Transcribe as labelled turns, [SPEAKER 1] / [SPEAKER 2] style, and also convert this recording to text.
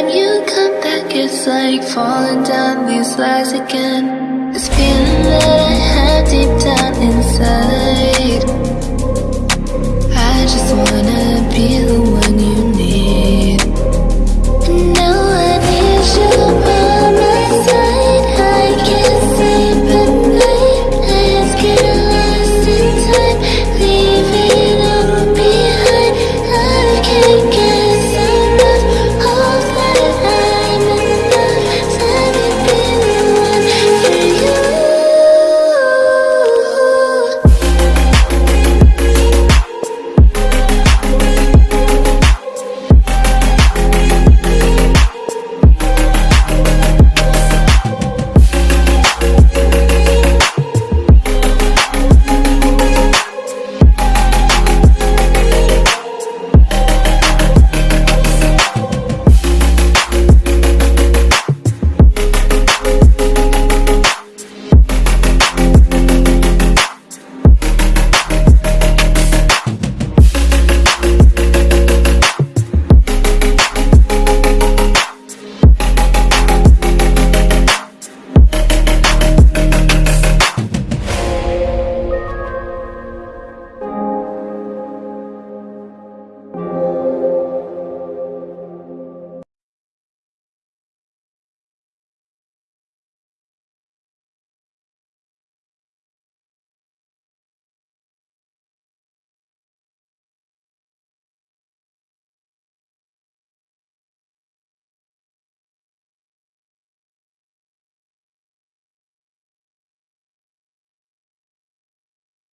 [SPEAKER 1] Time you come back, it's like falling down these lies again. This feeling that I have deep down